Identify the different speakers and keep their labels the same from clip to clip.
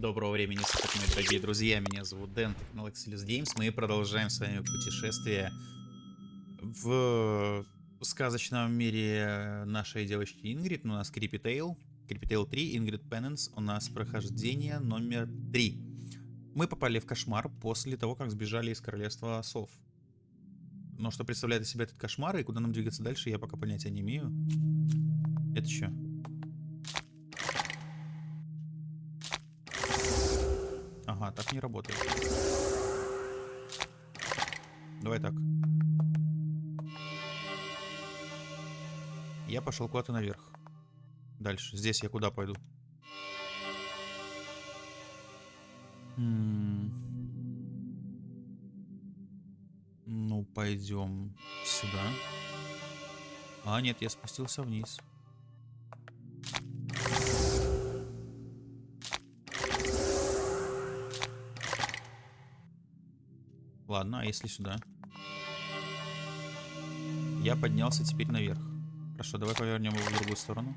Speaker 1: Доброго времени суток, мои дорогие друзья. Меня зовут Дэн, канал Excelus Games. Мы продолжаем с вами путешествие в сказочном мире нашей девочки Ингрид. У нас Creepy Tale, Creepy Tale 3, Ingrid Penance. У нас прохождение номер 3. Мы попали в кошмар после того, как сбежали из королевства сов. Но что представляет из себя этот кошмар и куда нам двигаться дальше, я пока понятия не имею. Это что? Ага, так не работает. Давай так. Я пошел куда-то наверх. Дальше. Здесь я куда пойду? М -м ну, пойдем сюда. А, нет, я спустился вниз. Ладно, а если сюда? Я поднялся теперь наверх. Хорошо, давай повернем его в другую сторону.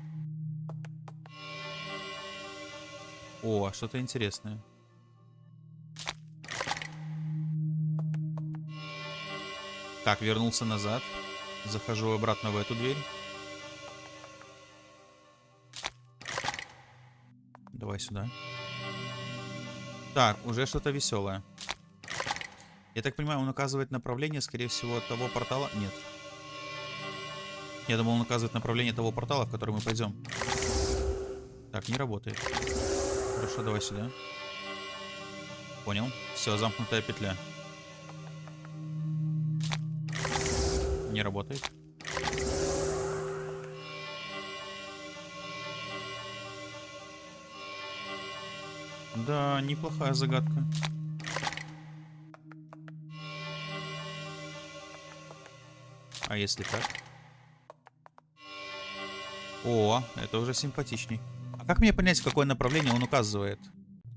Speaker 1: О, что-то интересное. Так, вернулся назад. Захожу обратно в эту дверь. Давай сюда. Так, уже что-то веселое. Я так понимаю, он указывает направление, скорее всего, того портала... Нет. Я думал, он указывает направление того портала, в который мы пойдем. Так, не работает. Хорошо, давай сюда. Понял. Все, замкнутая петля. Не работает. Да, неплохая загадка. А если так? О, это уже симпатичней. А как мне понять, в какое направление он указывает?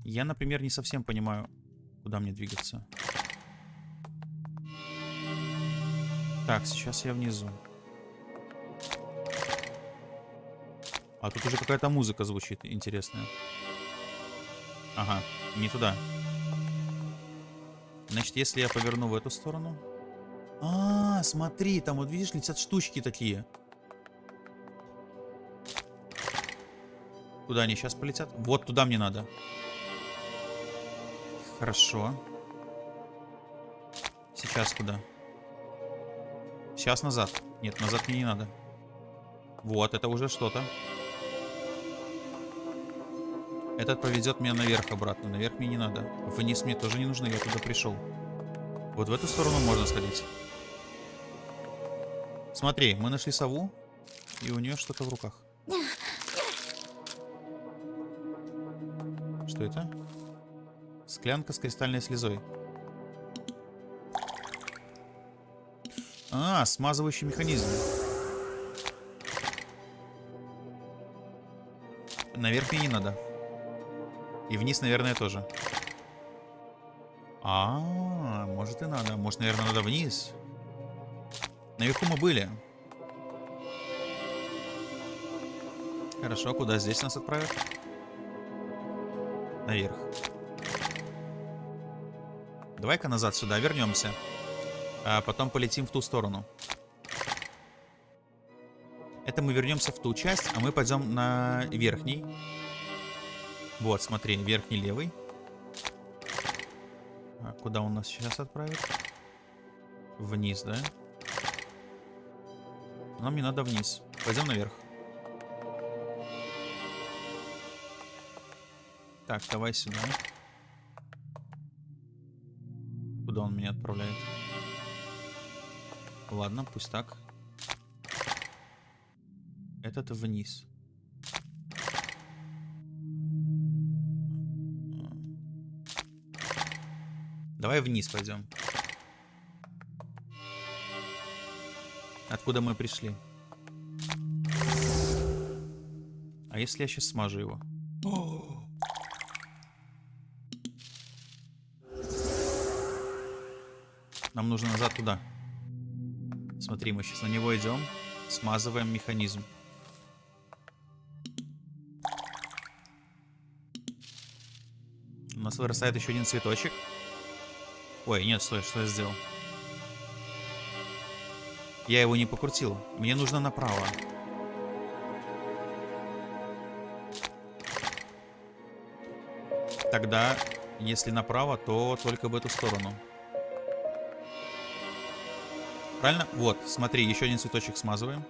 Speaker 1: Я, например, не совсем понимаю, куда мне двигаться. Так, сейчас я внизу. А тут уже какая-то музыка звучит интересная. Ага, не туда. Значит, если я поверну в эту сторону... А, смотри, там вот видишь, летят штучки такие. Куда они сейчас полетят? Вот туда мне надо. Хорошо. Сейчас куда? Сейчас назад. Нет, назад мне не надо. Вот, это уже что-то. Этот поведет меня наверх обратно. Наверх мне не надо. Вниз мне тоже не нужно, я туда пришел. Вот в эту сторону можно сходить. Смотри, мы нашли сову, и у нее что-то в руках. Что это? Склянка с кристальной слезой. А, смазывающий механизм. Наверх мне не надо. И вниз, наверное, тоже. А, -а, -а может и надо. Может, наверное, надо вниз. Наверху мы были. Хорошо, куда здесь нас отправят? Наверх. Давай-ка назад сюда вернемся. А потом полетим в ту сторону. Это мы вернемся в ту часть, а мы пойдем на верхний. Вот, смотри, верхний левый. А куда он нас сейчас отправит? Вниз, да? Нам не надо вниз. Пойдем наверх. Так, давай сюда. Куда он меня отправляет? Ладно, пусть так. Этот вниз. Давай вниз пойдем. Откуда мы пришли? А если я сейчас смажу его? Нам нужно назад туда. Смотри, мы сейчас на него идем. Смазываем механизм. нас вырастает еще один цветочек. Ой, нет, стой, что я сделал? Я его не покрутил. Мне нужно направо. Тогда, если направо, то только в эту сторону. Правильно? Вот, смотри, еще один цветочек смазываем.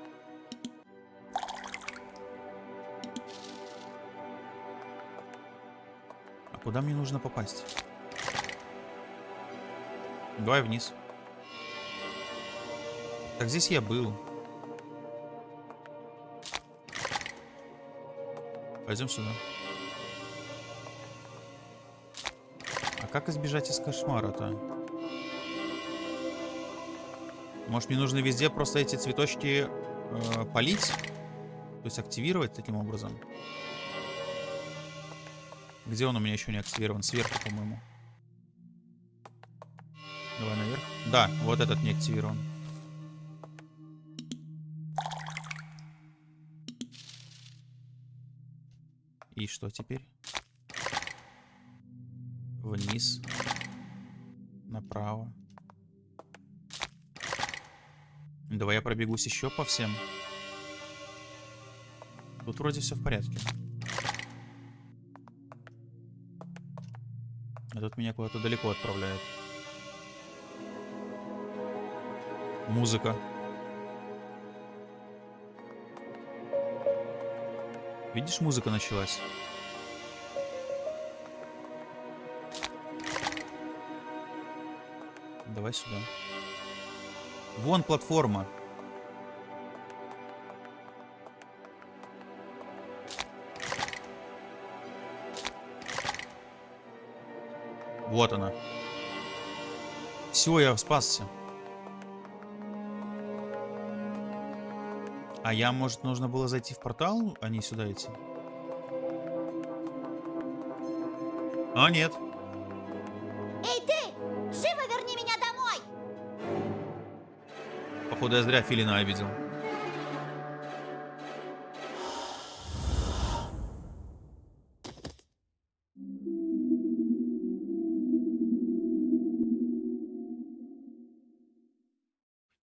Speaker 1: А куда мне нужно попасть? Давай вниз. Так здесь я был. Пойдем сюда. А как избежать из кошмара-то? Может мне нужно везде просто эти цветочки э, полить? То есть активировать таким образом? Где он у меня еще не активирован? Сверху, по-моему. Давай наверх. Да, вот этот не активирован. И что теперь? Вниз. Направо. Давай я пробегусь еще по всем. Тут вроде все в порядке. А тут меня куда-то далеко отправляет. Музыка. Видишь, музыка началась. Давай сюда. Вон платформа. Вот она. Все, я спасся. А я, может, нужно было зайти в портал, а не сюда идти? А, нет.
Speaker 2: Эй, ты! Живо верни меня домой!
Speaker 1: Походу, я зря Филина обидел.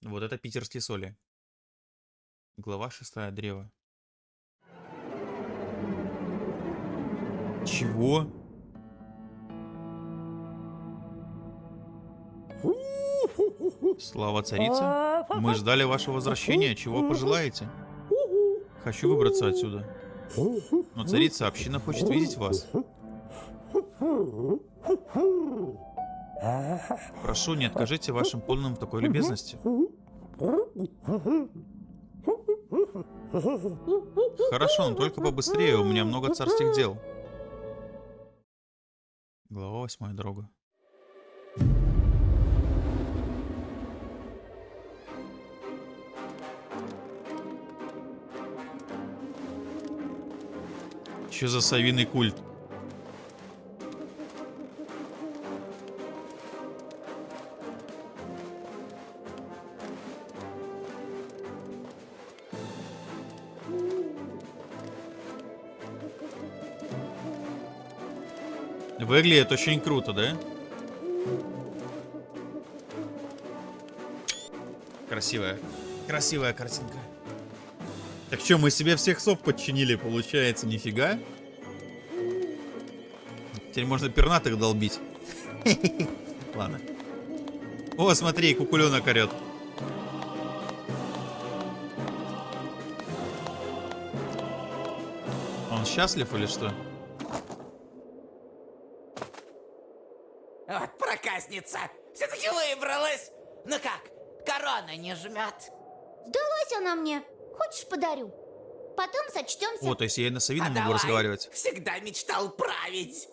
Speaker 1: Вот это питерские соли. Глава шестая, древо. Чего? Слава царица. Мы ждали вашего возвращения. Чего пожелаете? Хочу выбраться отсюда. Но царица, община хочет видеть вас. Прошу, не откажите вашим полным такой любезности. Хорошо, но только побыстрее, у меня много царских дел. Глава восьмая дорога. Что за совиный культ? Выглядит очень круто, да? Красивая. Красивая картинка. Так что, мы себе всех сов подчинили, получается, нифига? Теперь можно пернатых долбить. Ладно. О, смотри, кукуленок орет. Он счастлив или что?
Speaker 3: Вот проказница! Все-таки выбралась! Ну как, корона не жмет?
Speaker 2: Сдалась она мне. Хочешь, подарю? Потом сочтемся.
Speaker 1: О, то есть я и на Савином
Speaker 3: А
Speaker 1: могу
Speaker 3: давай.
Speaker 1: разговаривать.
Speaker 3: Всегда мечтал править.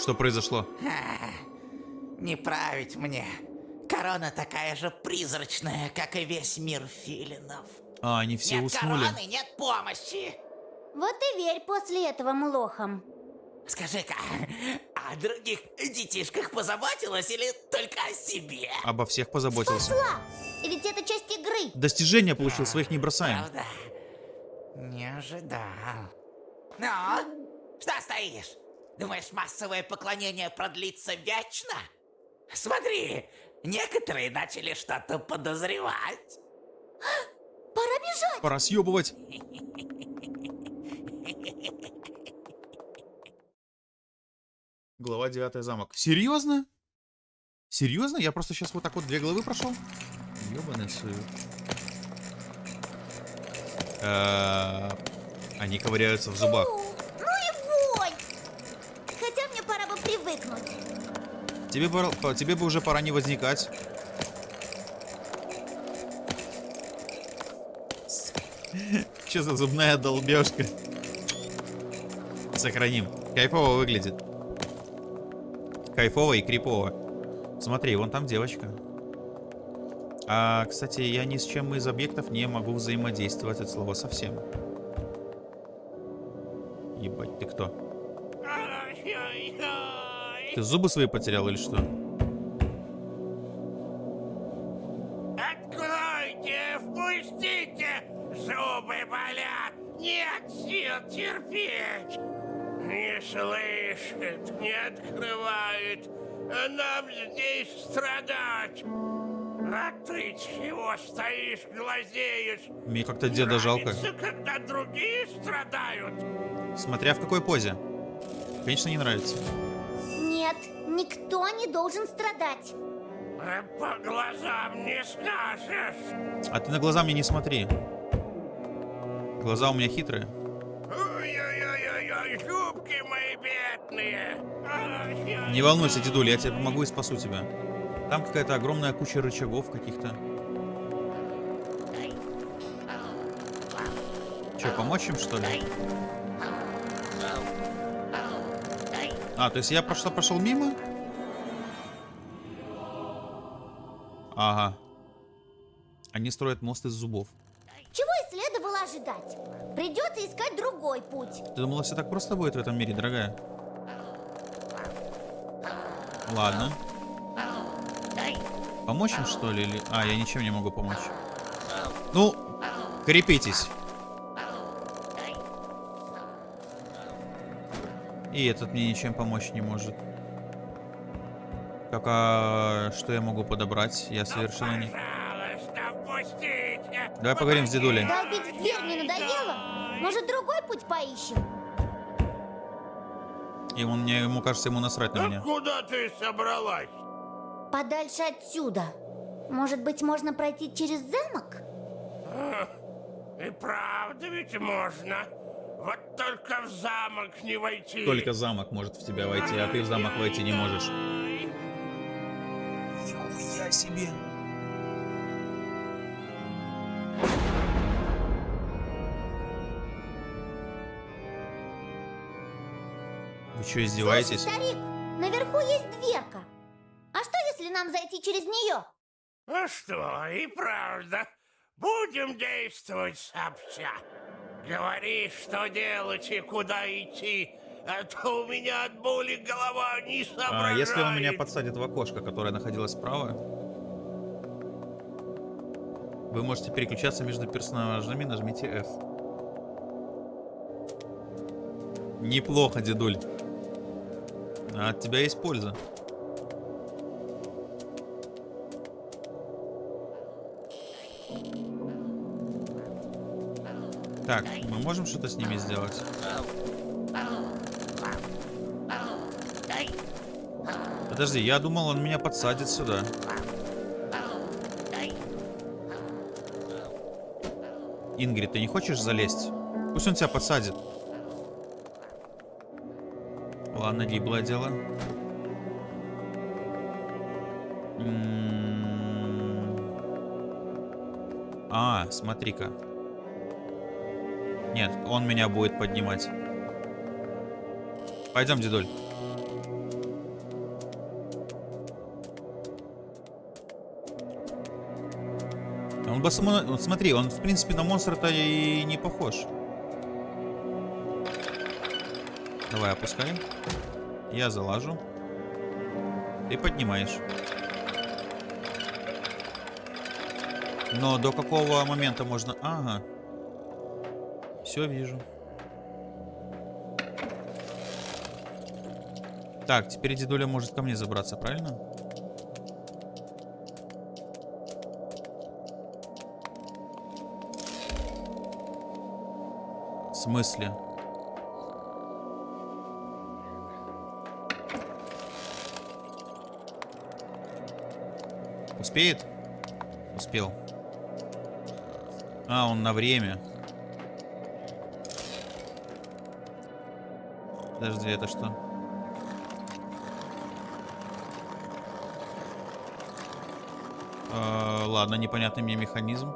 Speaker 1: Что произошло?
Speaker 3: Не править мне. Корона такая же призрачная, как и весь мир филинов.
Speaker 1: А, они все
Speaker 3: нет
Speaker 1: уснули.
Speaker 3: короны, нет помощи.
Speaker 2: Вот и верь после этого млохам.
Speaker 3: Скажи-ка, о других детишках позаботилась или только о себе?
Speaker 1: Обо всех позаботился.
Speaker 2: Спасла! Ведь это часть игры.
Speaker 1: Достижения получил, своих не бросаем.
Speaker 3: Правда? Не ожидал. Ну, что стоишь? Думаешь, массовое поклонение продлится вечно? Смотри, некоторые начали что-то подозревать.
Speaker 2: Пора бежать.
Speaker 1: Пора съебывать. Глава 9 замок. Серьезно? Серьезно? Я просто сейчас вот так вот две главы прошел? Ёбаный сует. Э, Они ковыряются в зубах.
Speaker 2: Фу, ну и вонь. Хотя мне пора бы привыкнуть.
Speaker 1: Тебе, пора- по- тебе бы уже пора не возникать. Что за зубная долбежка? Сохраним. Кайфово выглядит. Кайфово и крипово. Смотри, вон там девочка. А, кстати, я ни с чем из объектов не могу взаимодействовать от слова совсем. Ебать, ты кто? Ты зубы свои потерял или что?
Speaker 4: Здесь страдать. А ты чего стоишь, глазеешь?
Speaker 1: Мне как-то деда жалко.
Speaker 4: Когда другие страдают.
Speaker 1: Смотря в какой позе. Конечно, не нравится.
Speaker 2: Нет, никто не должен страдать.
Speaker 4: А по глазам не скажешь.
Speaker 1: А ты на глаза мне не смотри. Глаза у меня хитрые.
Speaker 4: Зубки мои бедные.
Speaker 1: Не волнуйся, дедуля, я тебе помогу и спасу тебя. Там какая-то огромная куча рычагов каких-то. Че, помочь им, что ли? А, то есть я просто пошел мимо? Ага. Они строят мост из зубов.
Speaker 2: Ожидать. Придется искать другой путь.
Speaker 1: Ты думала, все так просто будет в этом мире, дорогая? Ладно. Помочь им, что ли? Или... А, я ничем не могу помочь. Ну, крепитесь. И этот мне ничем помочь не может. Как, а что я могу подобрать? Я совершенно не... Давай поговорим с дедулей
Speaker 2: в дверь не надоело? Может, другой путь поищем?
Speaker 1: И он мне, ему кажется, ему насрать на
Speaker 4: А
Speaker 1: меня.
Speaker 4: куда ты собралась?
Speaker 2: Подальше отсюда. Может быть, можно пройти через замок?
Speaker 4: И правда ведь можно. Вот только в замок не войти.
Speaker 1: Только замок может в тебя войти, а ты в замок войти не можешь. Нихуя себе. Что, издеваетесь?
Speaker 2: Слушай, старик, наверху есть дверка. А что, если нам зайти через нее?
Speaker 4: А что, и правда. Будем действовать сообща. Говори, что делать и куда идти, а то у меня от боли голова не
Speaker 1: А,
Speaker 4: соображает.
Speaker 1: если он меня подсадит в окошко, которое находилось справа, вы можете переключаться между персонажами, нажмите F. Неплохо, дедуль. А от тебя есть польза. Так, мы можем что-то с ними сделать? Подожди, я думал, он меня подсадит сюда. Ингрид, ты не хочешь залезть? Пусть он тебя подсадит. Ладно, гиблое дело. М. А, смотри-ка. Нет, он меня будет поднимать. Пойдем, дедуль. Он бы само... Вот смотри, он в принципе на монстра-то и не похож. Давай, опускай. Я залажу. Ты поднимаешь. Но до какого момента можно... Ага. Все вижу. Так, теперь дедуля может ко мне забраться, правильно? В смысле? Успеет? Успел. А, он на время. Подожди, это что? Э, ладно, непонятный мне механизм.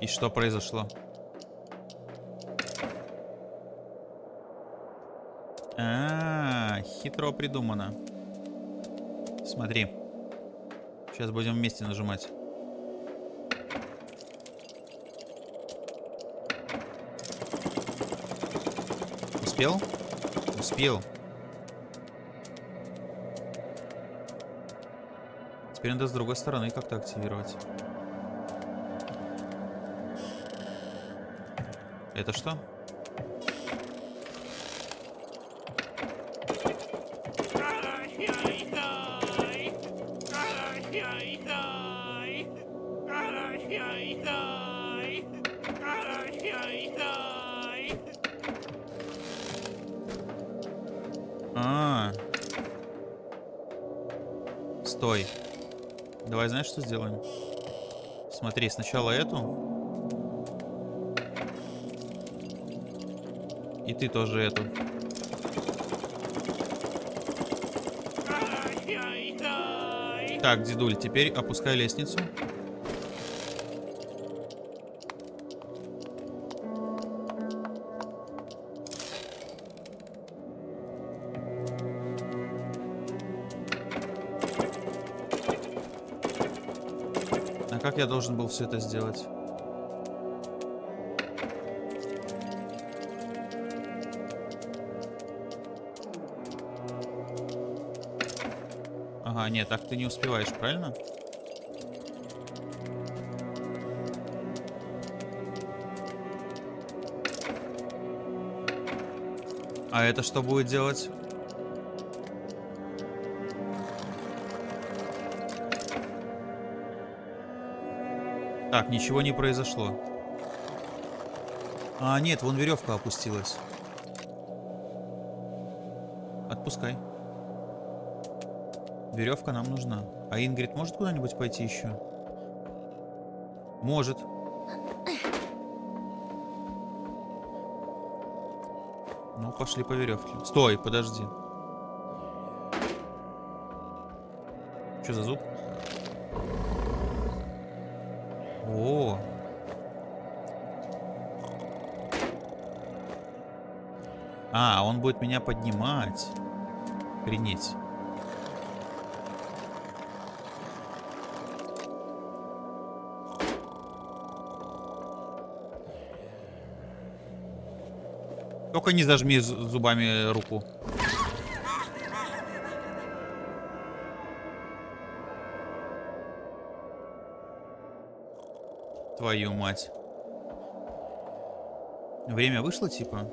Speaker 1: И что произошло? А, -а, -а хитро придумано. Смотри. Сейчас будем вместе нажимать. Успел? Успел. Теперь надо с другой стороны как-то активировать. Это что? Давай, знаешь, что сделаем? Смотри, сначала эту. И ты тоже эту. Так, дедуль, теперь опускай лестницу. Я должен был все это сделать? Ага, нет, так ты не успеваешь, правильно? А это что будет делать? Так, ничего не произошло. А, нет, вон веревка опустилась. Отпускай. Веревка нам нужна. А Ингрид может куда-нибудь пойти еще? Может. Ну, пошли по веревке. Стой, подожди. Что за зуб? А, он будет меня поднимать. Принять. Только не зажми зубами руку. Твою мать. Время вышло, типа?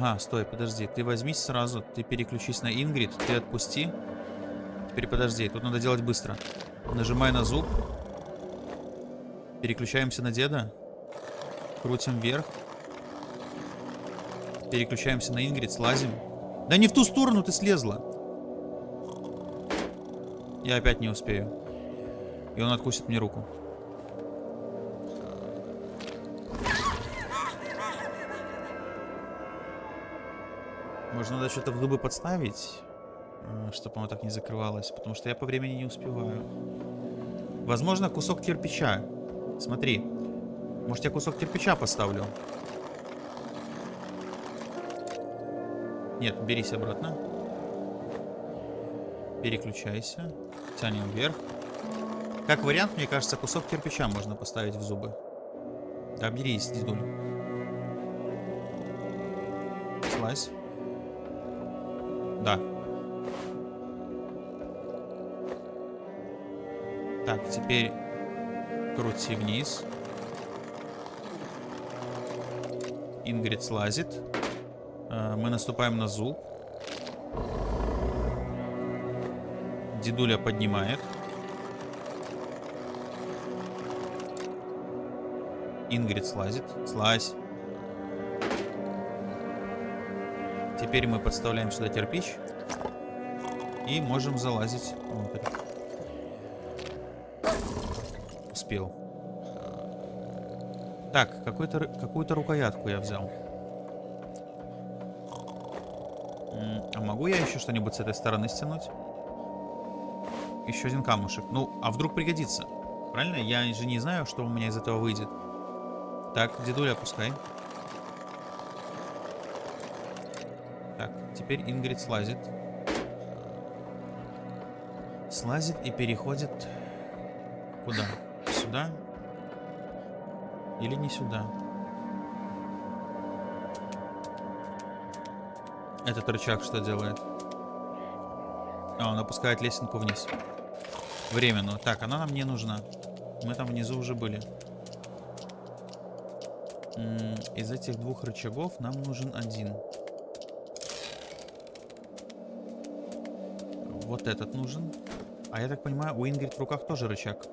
Speaker 1: Ага, стой, подожди. Ты возьмись сразу, ты переключись на Ингрид, ты отпусти. Теперь подожди, тут надо делать быстро. Нажимай на зуб. Переключаемся на деда. Крутим вверх. Переключаемся на Ингрид, слазим. Да не в ту сторону ты слезла. Я опять не успею. И он откусит мне руку. Может, надо что-то в зубы подставить, э, чтобы оно так не закрывалось, потому что я по времени не успеваю. Возможно, кусок кирпича. Смотри. Может, я кусок кирпича поставлю? Нет, берись обратно. Переключайся. Тянем вверх. Как вариант, мне кажется, кусок кирпича можно поставить в зубы. Да, берись, дедуль. Слазь. Да. Так, теперь крути вниз. Ингрид слазит. Э, Мы наступаем на зуб. Дедуля поднимает. Ингрид слазит. Слазь. Теперь мы подставляем сюда кирпич. И можем залазить внутрь. Успел. Так, какую-то ры- какую-то рукоятку я взял. А могу я еще что-нибудь с этой стороны стянуть? Еще один камушек. Ну, а вдруг пригодится? Правильно? Я же не знаю, что у меня из этого выйдет. Так, дедуля опускай. Так, теперь Ингрид слазит. Слазит и переходит... Куда? Сюда? Или не сюда? Этот рычаг что делает? А, он опускает лесенку вниз. Временную. Так, она нам не нужна. Мы там внизу уже были. Из этих двух рычагов нам нужен один. Вот этот нужен. А я так понимаю, у Ингрид в руках тоже рычаг.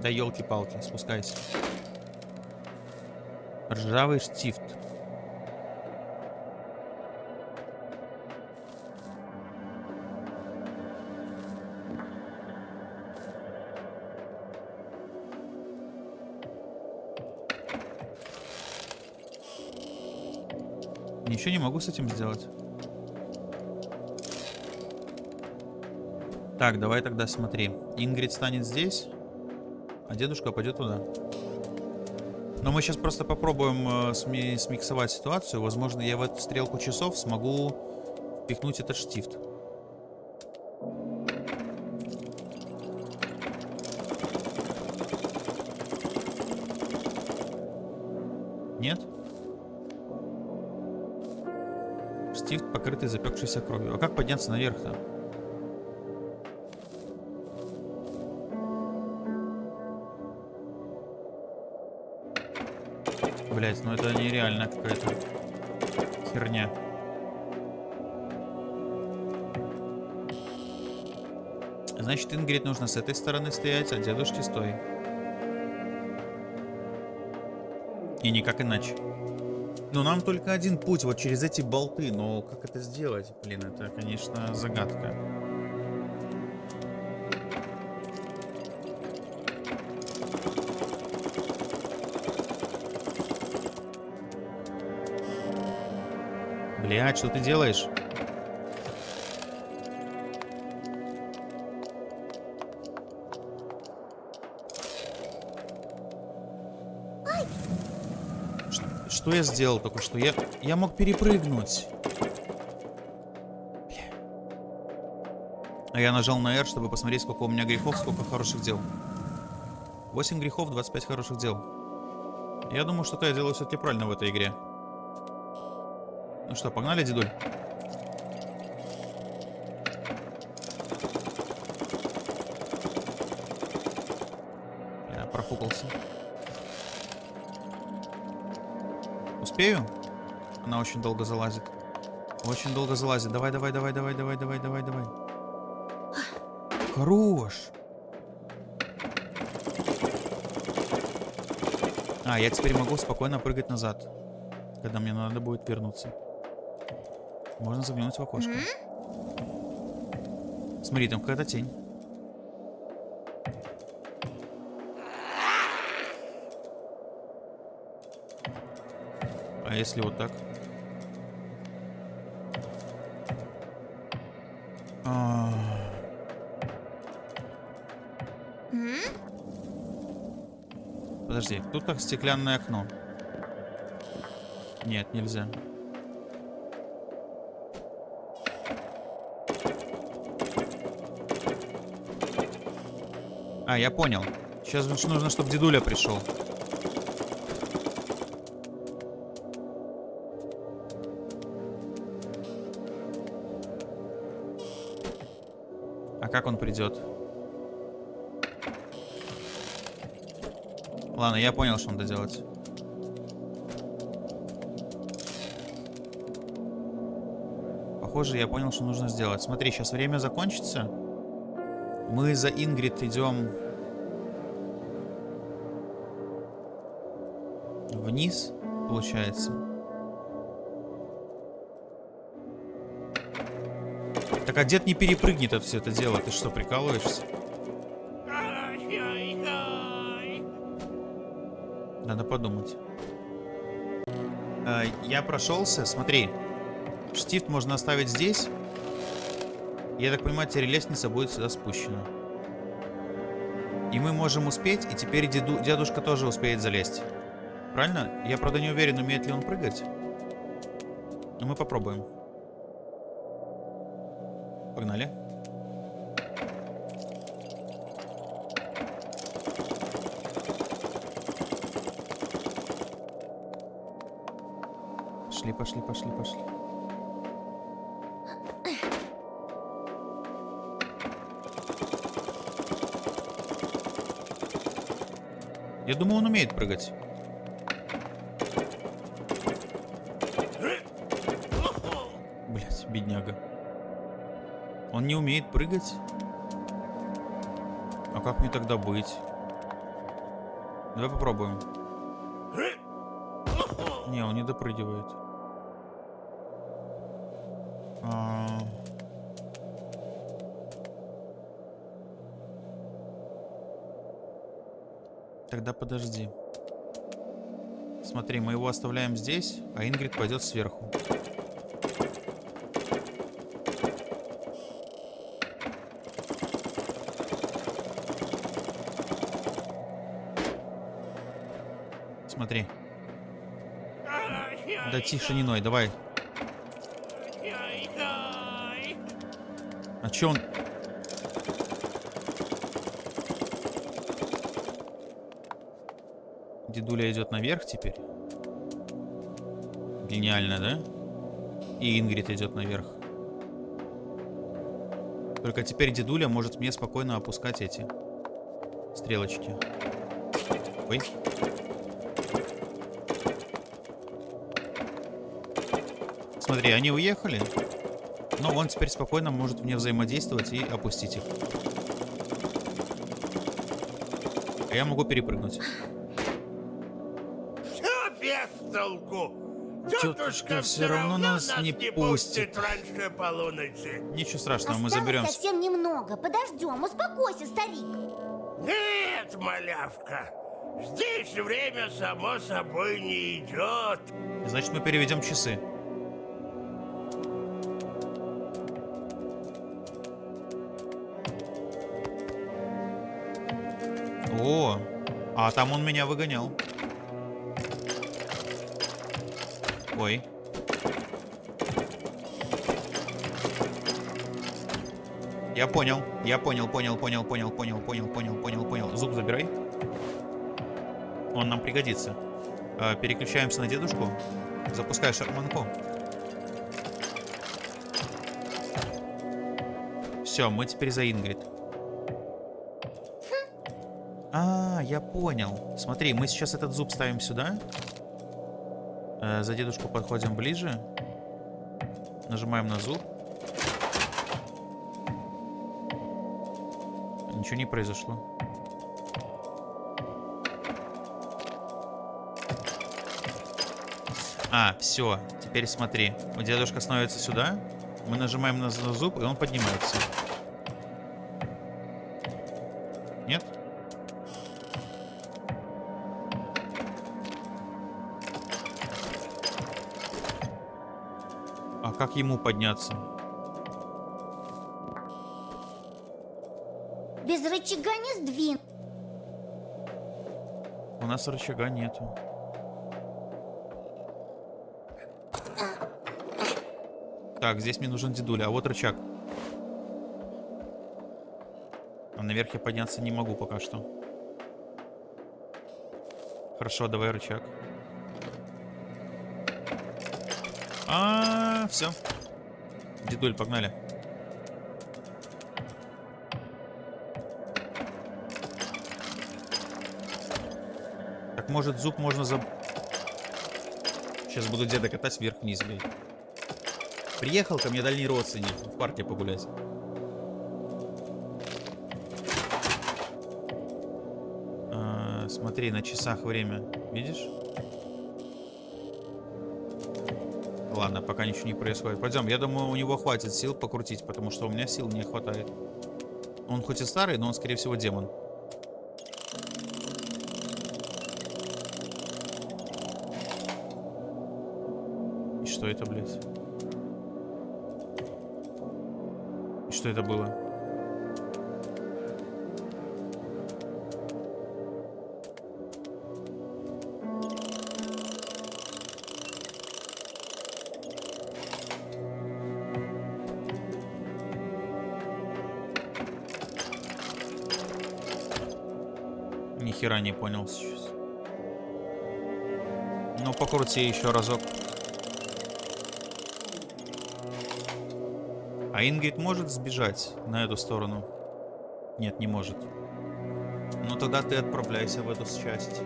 Speaker 1: Да елки-палки, спускайся. Ржавый штифт. Ничего не могу с этим сделать. Так, давай тогда смотри. Ингрид станет здесь, а дедушка пойдет туда. Но мы сейчас просто попробуем э, сми- смиксовать ситуацию. Возможно, я в эту стрелку часов смогу впихнуть этот штифт. Запекшейся кровью. А как подняться наверх-то? Блять, ну это нереально какая-то херня. Значит, Ингрид нужно с этой стороны стоять, а дедушке стой. И никак иначе. Ну, нам только один путь, вот через эти болты. Но как это сделать? Блин, это, конечно, загадка. Блядь, что ты делаешь? Что я сделал только что? Я, я мог перепрыгнуть. А я нажал на R, чтобы посмотреть, сколько у меня грехов, сколько хороших дел. 8 грехов, 25 хороших дел. Я думаю, что-то я делаю все-таки правильно в этой игре. Ну что, погнали, дедуль? Я профукался. Успею? Она очень долго залазит. Очень долго залазит. Давай, давай, давай, давай, давай, давай, давай, давай. Хорош. А, я теперь могу спокойно прыгать назад, когда мне надо будет вернуться. Можно заглянуть в окошко. Смотри, там какая-то тень. А если вот так? А, подожди. Тут как стеклянное окно. Нет, нельзя. А, я понял. Сейчас нужно, чтобы дедуля пришел. Как он придет? Ладно, я понял, что надо делать. Похоже, я понял, что нужно сделать. Смотри, сейчас время закончится. Мы за Ингрид идем вниз, получается. Так а дед не перепрыгнет это все это дело. Ты что, прикалываешься? Надо подумать. Э, я прошелся, смотри. Штифт можно оставить здесь. Я так понимаю, теперь лестница будет сюда спущена. И мы можем успеть, и теперь деду, дедушка тоже успеет залезть. Правильно? Я, правда, не уверен, умеет ли он прыгать. Но мы попробуем. Погнали. Пошли, пошли, пошли, пошли. Я думаю, он умеет прыгать. Он не умеет прыгать? А как мне тогда быть? Давай попробуем. Не, он не допрыгивает. А. Тогда подожди. Смотри, мы его оставляем здесь, а Ингрид пойдет сверху. Смотри. Да тише, не ной, давай. А чё он... Дедуля идет наверх теперь. Гениально, да? И Ингрид идет наверх. Только теперь дедуля может мне спокойно опускать эти стрелочки. Ой. Смотри, они уехали. Но он теперь спокойно может мне взаимодействовать и опустить их. А я могу перепрыгнуть.
Speaker 4: Все без толку.
Speaker 1: Тетушка всё равно нас не пустит.
Speaker 4: раньше полуночи.
Speaker 1: Ничего страшного, мы заберемся.
Speaker 2: совсем немного. Подождем, успокойся, старик.
Speaker 4: Нет, малявка. Здесь время само собой не идет.
Speaker 1: Значит, мы переведем часы. А там он меня выгонял. Ой. Я понял, я понял, понял, понял, понял, понял, понял, понял, понял, понял. Зуб забирай. Он нам пригодится. Э, Переключаемся на дедушку. Запускай шарманку. Все, мы теперь за Ингрид. А, я понял. Смотри, мы сейчас этот зуб ставим сюда. Э, за дедушку подходим ближе. Нажимаем на зуб. Ничего не произошло. А, все. Теперь смотри. Дедушка становится сюда. Мы нажимаем на зуб, и он поднимается. Как ему подняться?
Speaker 2: Без рычага не сдвин.
Speaker 1: Он нас рычага нету. Так, здесь мне нужен дедуля, а вот рычаг. А наверх я подняться не могу пока что. Хорошо, давай рычаг. А, все. Дедуль, погнали. Так, может, зуб можно за... Сейчас буду деда катать вверх-вниз, блядь. Приехал ко мне дальний родственник в парке погулять. А, смотри, на часах время. Видишь? Ладно, пока ничего не происходит. Пойдем, я думаю, у него хватит сил покрутить, потому что у меня сил не хватает. Он хоть и старый, но он, скорее всего, демон. И что это, блядь? И что это было? Хера не понял сейчас. Ну, покрути еще разок. А Ингрид может сбежать на эту сторону? Нет, не может. Ну тогда ты отправляйся в эту часть.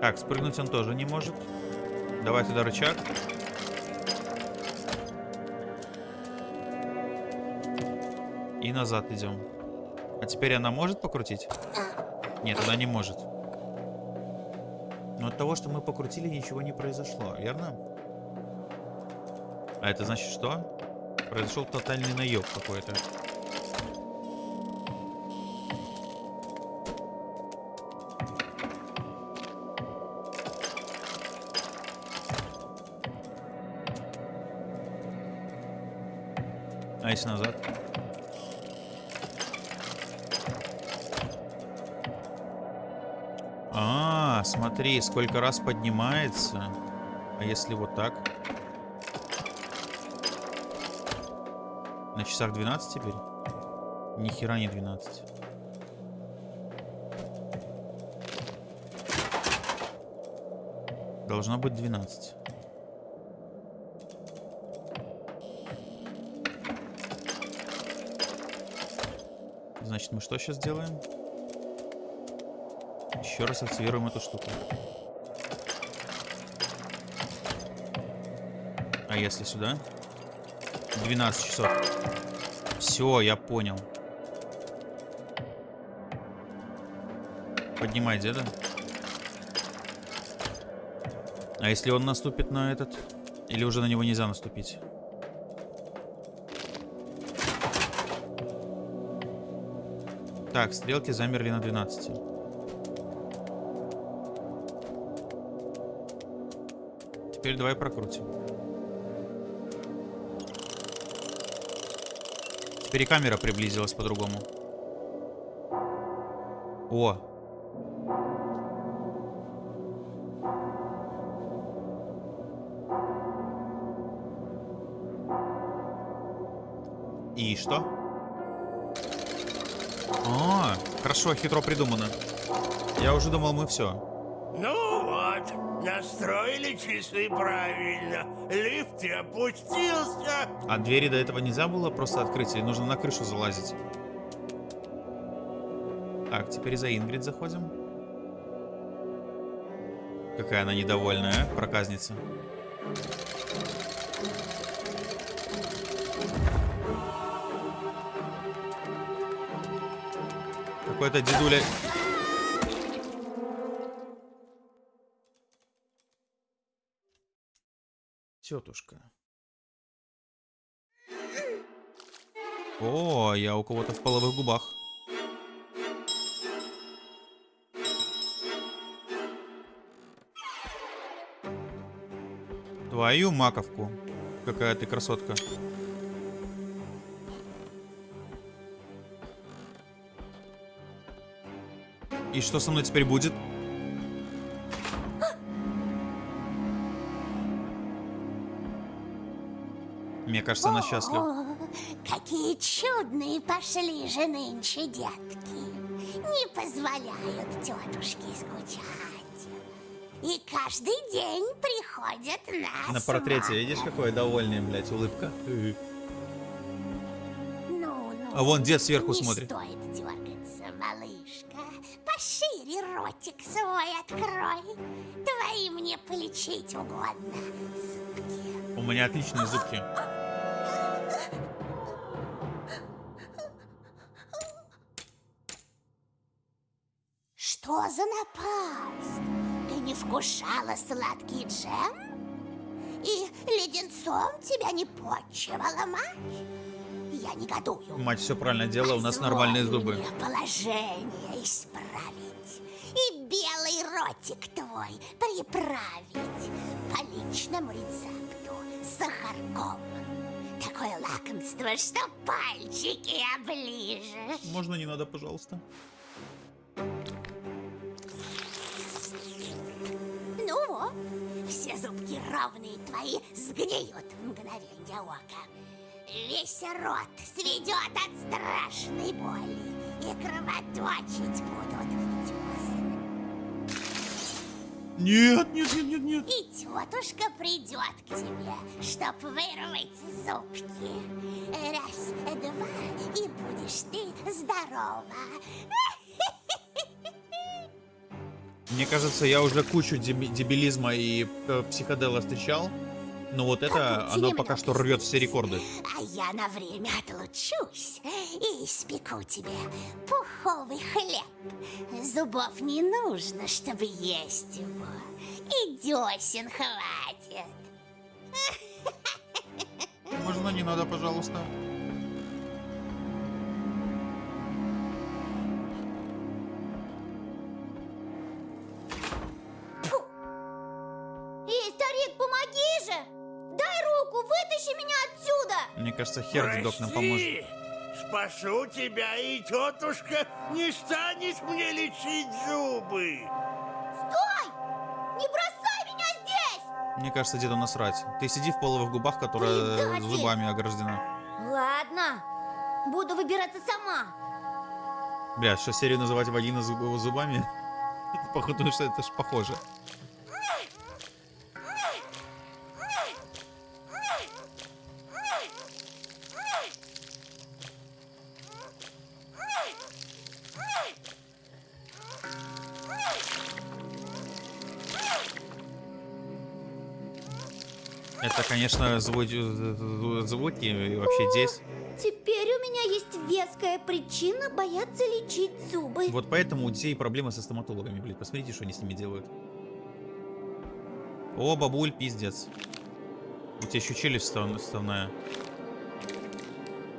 Speaker 1: Так, спрыгнуть он тоже не может. Давай туда рычаг. И назад идем. А теперь она может покрутить? Нет, она не может. Но от того, что мы покрутили, ничего не произошло, верно? А это значит что? Произошел тотальный наеб какой-то. А если назад? А, смотри, сколько раз поднимается. А если вот так? На часах 12 теперь? Ни хера не 12. Должно быть 12. Значит, мы что сейчас делаем? Еще раз активируем эту штуку. А если сюда? 12 часов. Все, я понял. Поднимай деда. А если он наступит на этот? Или уже на него нельзя наступить? Так, стрелки замерли на 12. Теперь давай прокрутим. Теперь и камера приблизилась по-другому. О! И что? А, хорошо, хитро придумано. Я уже думал, мы все.
Speaker 4: Настроили часы правильно. Лифт и опустился.
Speaker 1: А двери до этого нельзя было просто открыть, или нужно на крышу залазить? Так, теперь за Ингрид заходим. Какая она недовольная, а, проказница. Какой-то дедуля... тетушка. О, а я у кого-то в половых губах. Твою маковку. Какая ты красотка. И что со мной теперь будет? Мне кажется, она счастлива.
Speaker 2: Какие чудные пошли же нынче детки. Не позволяют тетушке скучать. И каждый день приходят нас.
Speaker 1: На портрете видишь, какое довольное, блядь, улыбка?
Speaker 2: Ну, ну,
Speaker 1: А вон дед сверху
Speaker 2: не
Speaker 1: смотрит.
Speaker 2: стоит дергаться, малышка. Пошире ротик свой открой. Твои мне полечить угодно.
Speaker 1: У меня отличные зубки.
Speaker 2: Вкушала сладкий джем? И леденцом тебя не почивала мать? Я негодую.
Speaker 1: Мать все правильно делала, у нас нормальные зубы.
Speaker 2: положение исправить. И белый ротик твой приправить по личному рецепту с сахарком. Такое лакомство, что пальчики оближешь.
Speaker 1: Можно не надо, пожалуйста?
Speaker 2: Все зубки ровные твои сгниют в мгновенье ока. Весь рот сведет от страшной боли и кровоточить будут десны.
Speaker 1: Нет, нет, нет, нет, нет.
Speaker 2: И тетушка придет к тебе, чтоб вырвать зубки. Раз, два, и будешь ты здорова.
Speaker 1: Мне кажется, я уже кучу деби- дебилизма и э, психодела встречал. Но вот это, оно пока что рвет все рекорды.
Speaker 2: А я на время отлучусь и испеку тебе пуховый хлеб. Зубов не нужно, чтобы есть его. И десен хватит.
Speaker 1: Можно не надо, пожалуйста?
Speaker 2: Вытащи меня отсюда!
Speaker 1: Мне кажется, хер дедок нам поможет.
Speaker 4: Спасу тебя, и тетушка не станет мне лечить зубы.
Speaker 2: Стой! Не бросай меня здесь!
Speaker 1: Мне кажется, деду насрать. Ты сиди в половых губах, которая
Speaker 2: Предатель!
Speaker 1: зубами ограждена.
Speaker 2: Ладно, буду выбираться сама.
Speaker 1: Бля, что серию называть вагина зуб- зубами? Походу, что это ж похоже. Конечно, звуки, звуки вообще здесь.
Speaker 2: Теперь у меня есть веская причина бояться лечить зубы.
Speaker 1: Вот поэтому у детей проблемы со стоматологами, блин. Посмотрите, что они с ними делают. О, бабуль, пиздец. У тебя еще челюсть став- вставная.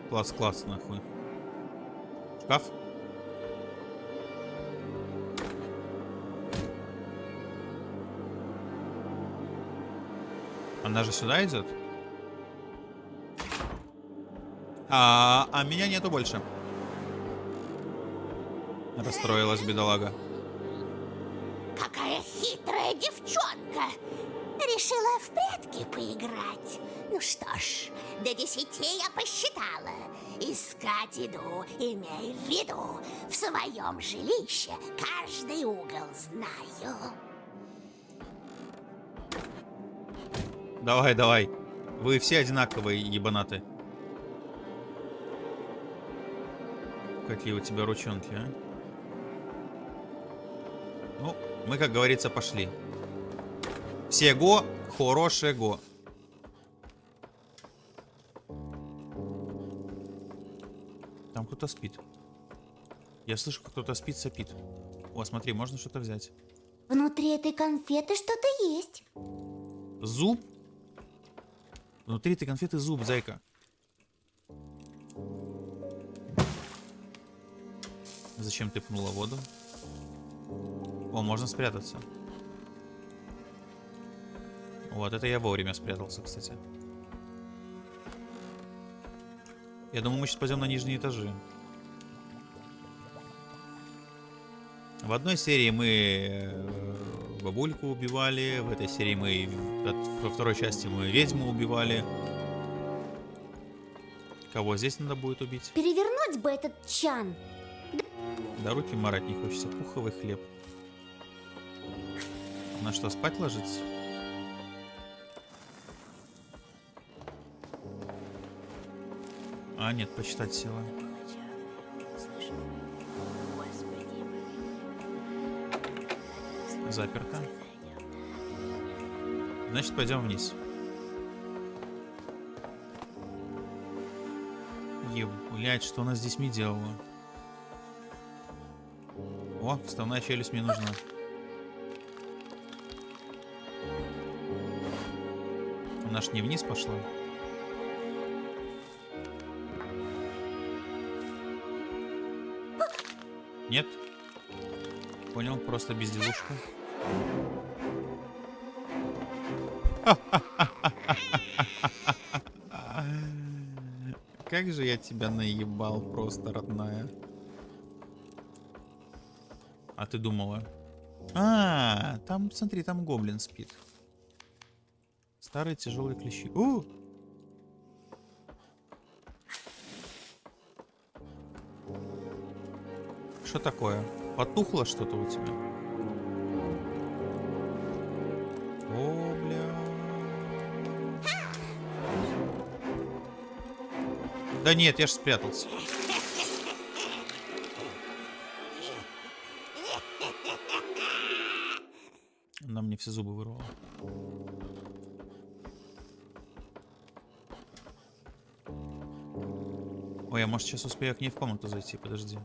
Speaker 1: Класс, класс, нахуй. Шкаф? Она же сюда идет? А, а меня нету больше. Расстроилась бедолага.
Speaker 2: Какая хитрая девчонка! Решила в прятки поиграть. Ну что ж, до десяти я посчитала. Искать иду, имей в виду. В своем жилище каждый угол знаю.
Speaker 1: Давай, давай. Вы все одинаковые, ебанаты. Какие у тебя ручонки, а? Ну, мы, как говорится, пошли. Всего хорошего. Там кто-то спит. Я слышу, как кто-то спит, сопит. О, смотри, можно что-то взять.
Speaker 2: Внутри этой конфеты что-то есть.
Speaker 1: Зуб? Внутри этой конфеты зуб, зайка. Зачем ты пнула воду? О, можно спрятаться. Вот, это я вовремя спрятался, кстати. Я думаю, мы сейчас пойдем на нижние этажи. В одной серии мы э, бабульку убивали, в этой серии мы... Во второй части мы ведьму убивали. Кого здесь надо будет убить?
Speaker 2: Перевернуть бы этот чан.
Speaker 1: Да руки марать не хочется. Пуховый хлеб. На что, спать ложиться? А, нет, почитать села. Заперто. Значит, пойдем вниз. Ебать, что она здесь мне делала? О, вставная челюсть мне нужна. Она ж не вниз пошла. Нет? Понял, просто безделушка. Как же я тебя наебал, просто родная. А ты думала? А, там, смотри, там гоблин спит. Старые тяжелые клещи. У! Что такое? Потухло что-то у тебя? Да нет, я ж спрятался. Она мне все зубы вырвала. Ой, я может сейчас успею к ней в комнату зайти, подожди.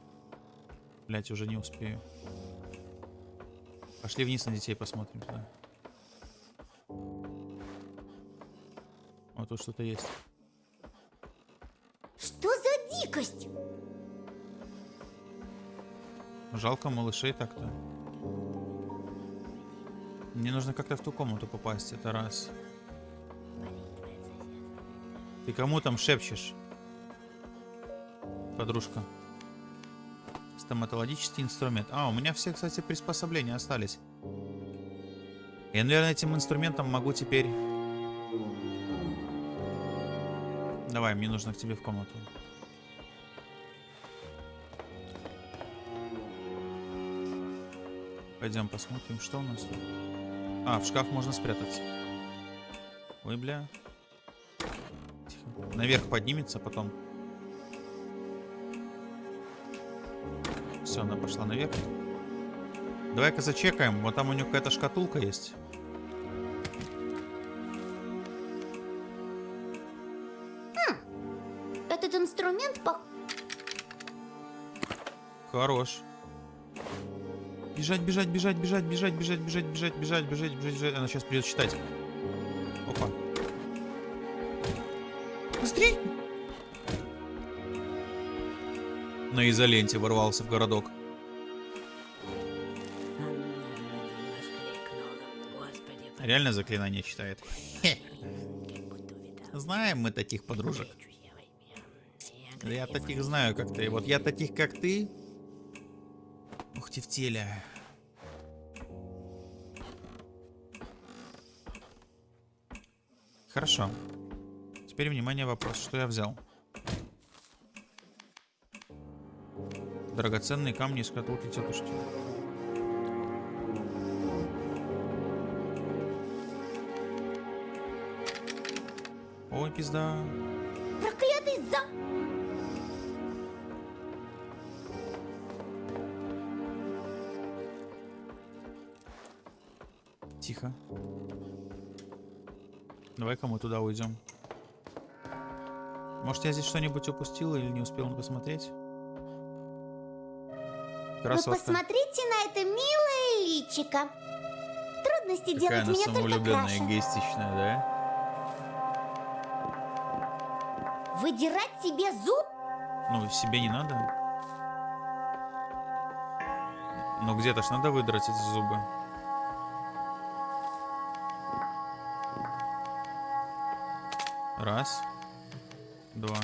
Speaker 1: Блять, уже не успею. Пошли вниз на детей посмотрим туда. Вот тут что-то есть. Жалко малышей так-то. Мне нужно как-то в ту комнату попасть, это раз. Ты кому там шепчешь? Подружка. Стоматологический инструмент. А, у меня все, кстати, приспособления остались. Я, наверное, этим инструментом могу теперь... Давай, мне нужно к тебе в комнату. Пойдем посмотрим, что у нас тут. А, в шкаф можно спрятаться. Ой, бля. Тихо. Наверх поднимется потом. Все, она пошла наверх. Давай-ка зачекаем. Вот там у нее какая-то шкатулка есть.
Speaker 2: Этот инструмент по...
Speaker 1: Хорош. Бежать, бежать, бежать, бежать, бежать, бежать, бежать, бежать, бежать, бежать, бежать, бежать. Она сейчас придет считать. Опа. Быстрей! На изоленте ворвался в городок. Реально заклинание читает. Знаем мы таких подружек. Я таких знаю, как ты. Вот я таких, как ты. Ты в теле. Хорошо. Теперь, внимание, вопрос. Что я взял? Драгоценные камни из шкатулки тетушки. Ой, пизда. Тихо. Давай-ка мы туда уйдем. Может, я здесь что-нибудь упустил или не успел посмотреть?
Speaker 2: Вы
Speaker 1: Красотка.
Speaker 2: посмотрите на это милое личико. Трудности
Speaker 1: Какая
Speaker 2: делать
Speaker 1: она
Speaker 2: меня только краше.
Speaker 1: эгоистичная, да?
Speaker 2: Выдирать себе зуб?
Speaker 1: Ну, себе не надо. Но где-то ж надо выдрать эти зубы. Раз. Два.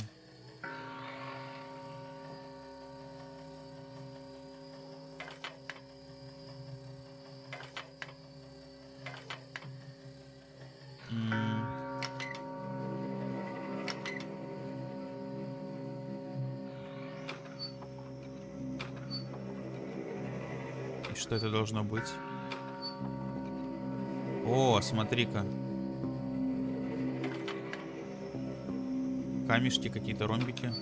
Speaker 1: что это должно быть. О, смотри-ка. Камешки какие-то, ромбики.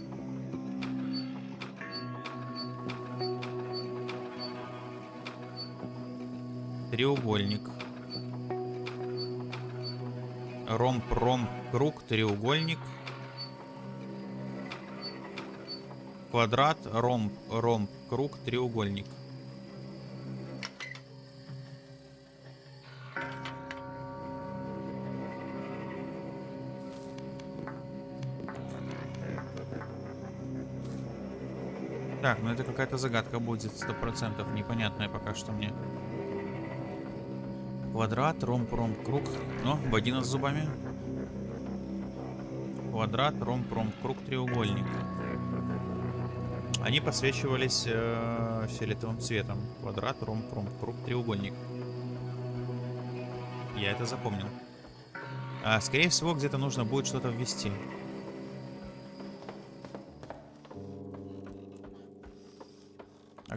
Speaker 1: Треугольник. Ромб, ромб, круг, треугольник. Квадрат, ромб, ромб, круг, треугольник. Так, ну это какая-то загадка будет, сто процентов, непонятная пока что мне. Квадрат, ромб, ромб, круг. Ну, бодина с зубами. Квадрат, ромб, ромб, круг, треугольник. Они подсвечивались э, фиолетовым цветом. Квадрат, ромб, ромб, круг, треугольник. Я это запомнил. А, скорее всего, где-то нужно будет что-то ввести.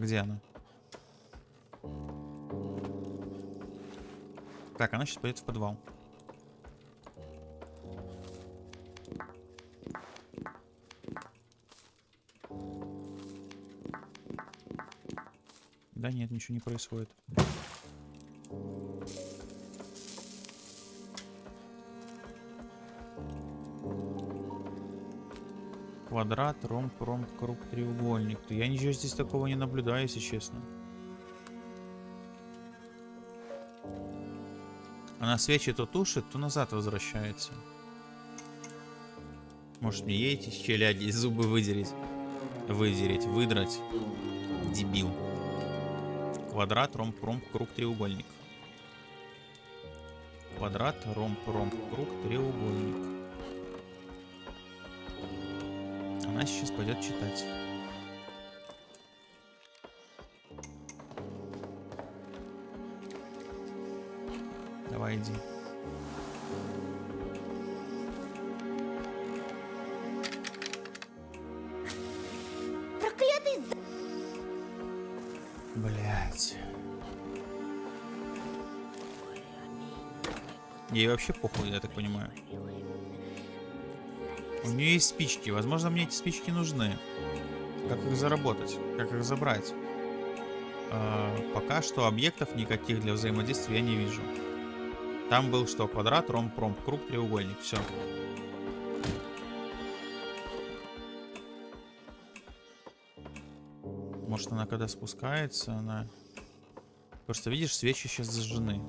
Speaker 1: Где она? Так, она сейчас пойдет в подвал. Да нет, ничего не происходит. Квадрат, ромб, ромб, круг, треугольник. Я ничего здесь такого не наблюдаю, если честно. Она свечи то тушит, то назад возвращается. Может мне ей эти челяди зубы выдереть? Выдереть, выдрать. Дебил. Квадрат, ромб, ромб, круг, треугольник. Квадрат, ромб, ромб, круг, треугольник. Она сейчас пойдет читать. Давай иди.
Speaker 2: Проклятый за...
Speaker 1: Блять. Ей вообще похуй, я так понимаю. У нее есть спички. Возможно, мне эти спички нужны. Как их заработать? Как их забрать? А, пока что объектов никаких для взаимодействия я не вижу. Там был что? Квадрат, ромб, ромб, круг, треугольник. Все. Может, она когда спускается, она... Просто видишь, свечи сейчас зажжены.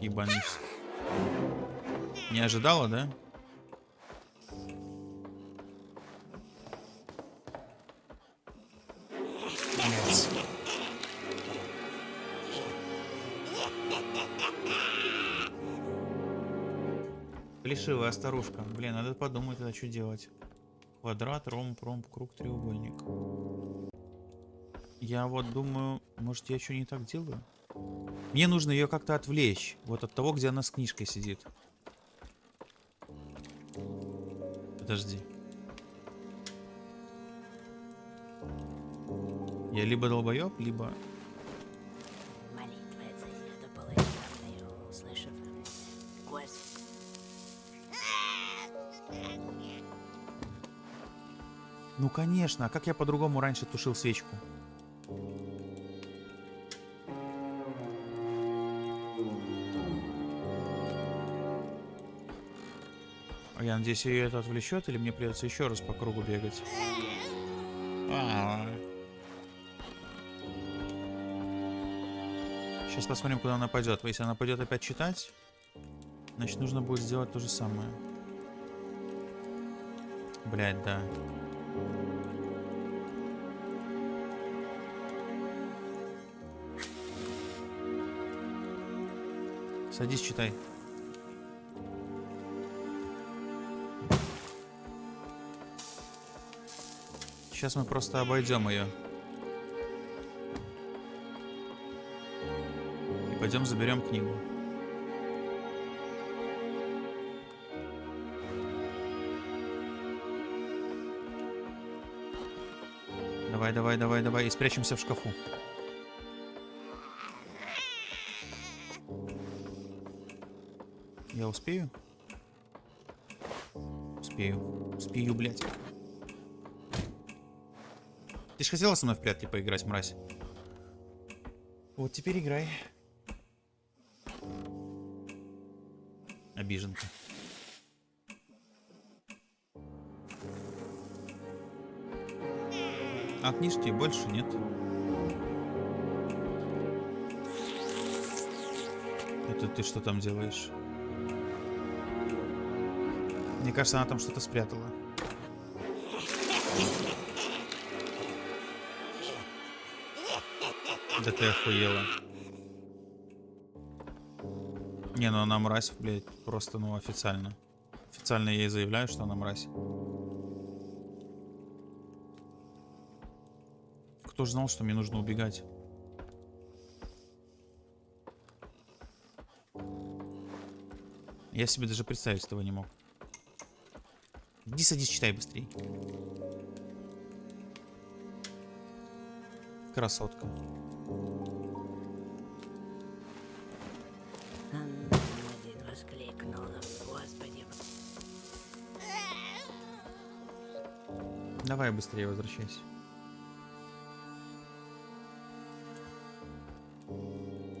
Speaker 1: Ебанись. Не ожидала, да? Блядь. Плешивая старушка. Блин, надо подумать, тогда что делать. Квадрат, ромб, ромб, круг, треугольник. Я вот думаю, может я что не так делаю? Мне нужно ее как-то отвлечь. Вот от того, где она с книжкой сидит. Подожди. Я либо долбоеб, либо... Ну конечно, а как я по-другому раньше тушил свечку? Я надеюсь, ее это отвлечет, или мне придется еще раз по кругу бегать? Сейчас посмотрим, куда она пойдет. Если она пойдет опять читать, значит нужно будет сделать то же самое. Блять, да. Садись, читай. Сейчас мы просто обойдем ее. И пойдем заберем книгу. Давай, давай, давай, давай. И спрячемся в шкафу. Я успею? Успею. Успею, блядь. Ты ж хотела со мной в прятки поиграть, мразь? Вот теперь играй. Обиженка. А книжки больше нет. Это ты что там делаешь? Мне кажется, она там что-то спрятала. Да ты охуела. Не, ну она мразь, блядь, просто, ну, официально. Официально я ей заявляю, что она мразь. Кто ж знал, что мне нужно убегать? Я себе даже представить этого не мог. Иди садись, читай быстрей. Красотка.
Speaker 5: Один воскликнул, Господи.
Speaker 1: Давай быстрее возвращайся.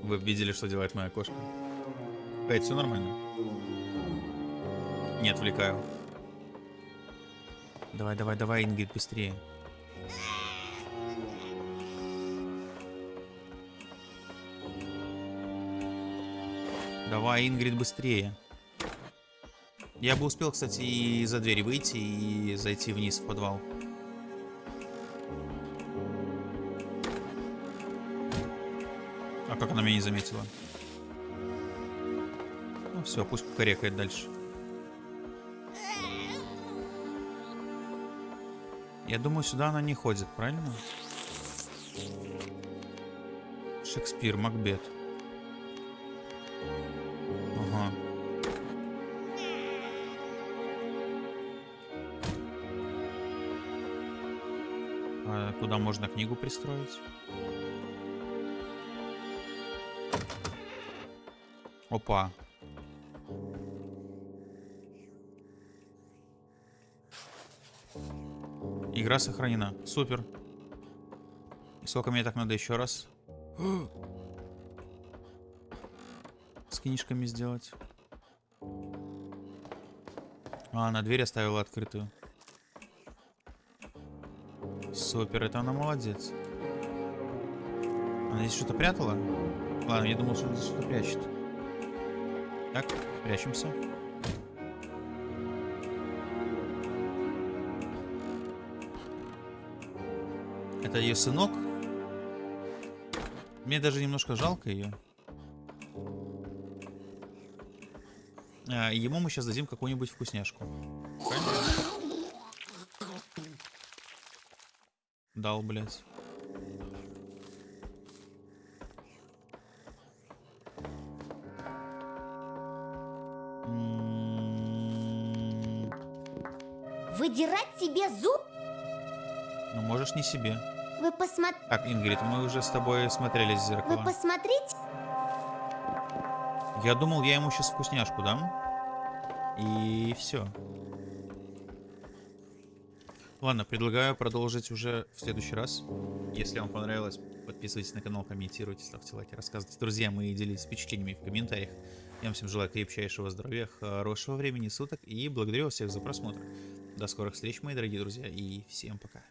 Speaker 1: Вы видели, что делает моя кошка? Эй, все нормально? Не отвлекаю. Давай, давай, давай, Ингрид, быстрее. Давай, Ингрид, быстрее. Я бы успел, кстати, и за двери выйти и зайти вниз в подвал. А как она меня не заметила? Ну все, пусть кукарекает дальше. Я думаю, сюда она не ходит, правильно? Шекспир, Макбет. Куда можно книгу пристроить? Опа. Игра сохранена. Супер. И сколько мне так надо еще раз? С книжками сделать. А, на дверь оставила открытую. Супер, это она молодец. Она здесь что-то прятала? Ладно, я думал, что она здесь что-то прячет. Так, прячемся. Это ее сынок. Мне даже немножко жалко ее. А, ему мы сейчас дадим какую-нибудь вкусняшку. Правильно? Дал, блядь.
Speaker 2: Выдирать себе зуб?
Speaker 1: Ну, можешь не себе.
Speaker 2: Вы посмотрите...
Speaker 1: Так, Ингрид, мы уже с тобой смотрелись в
Speaker 2: Вы
Speaker 1: зеркало.
Speaker 2: посмотрите?
Speaker 1: Я думал, я ему сейчас вкусняшку дам. И все. Ладно, предлагаю продолжить уже в следующий раз. Если вам понравилось, подписывайтесь на канал, комментируйте, ставьте лайки, рассказывайте друзьям и делитесь впечатлениями в комментариях. Я вам всем желаю крепчайшего здоровья, хорошего времени суток и благодарю всех за просмотр. До скорых встреч, мои дорогие друзья, и всем пока.